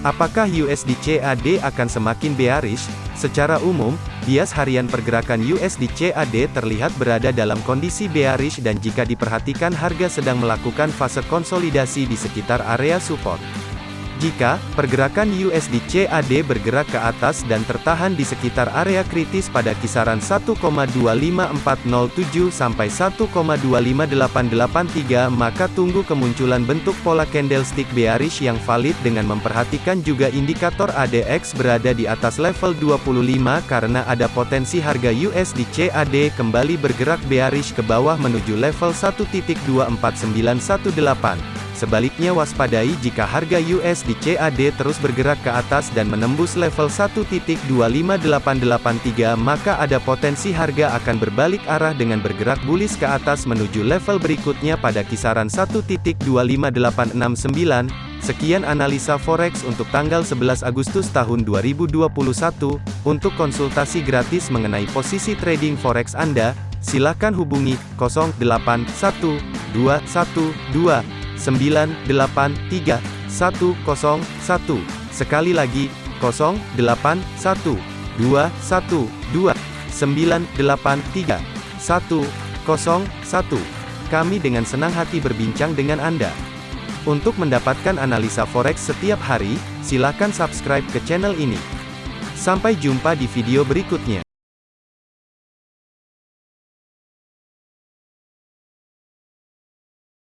Apakah USD CAD akan semakin bearish? Secara umum, bias harian pergerakan USD CAD terlihat berada dalam kondisi bearish dan jika diperhatikan harga sedang melakukan fase konsolidasi di sekitar area support. Jika pergerakan USD CAD bergerak ke atas dan tertahan di sekitar area kritis pada kisaran 1,25407 sampai 1,25883 maka tunggu kemunculan bentuk pola candlestick bearish yang valid dengan memperhatikan juga indikator ADX berada di atas level 25 karena ada potensi harga USD CAD kembali bergerak bearish ke bawah menuju level 1.24918. Sebaliknya waspadai jika harga USD CAD terus bergerak ke atas dan menembus level 1.25883 maka ada potensi harga akan berbalik arah dengan bergerak bullish ke atas menuju level berikutnya pada kisaran 1.25869. Sekian analisa forex untuk tanggal 11 Agustus tahun 2021. Untuk konsultasi gratis mengenai posisi trading forex Anda, silakan hubungi 081212 983 101. Sekali lagi, 081 212 983 101. Kami dengan senang hati berbincang dengan Anda. Untuk mendapatkan analisa forex setiap hari, silakan subscribe ke channel ini. Sampai jumpa di video berikutnya.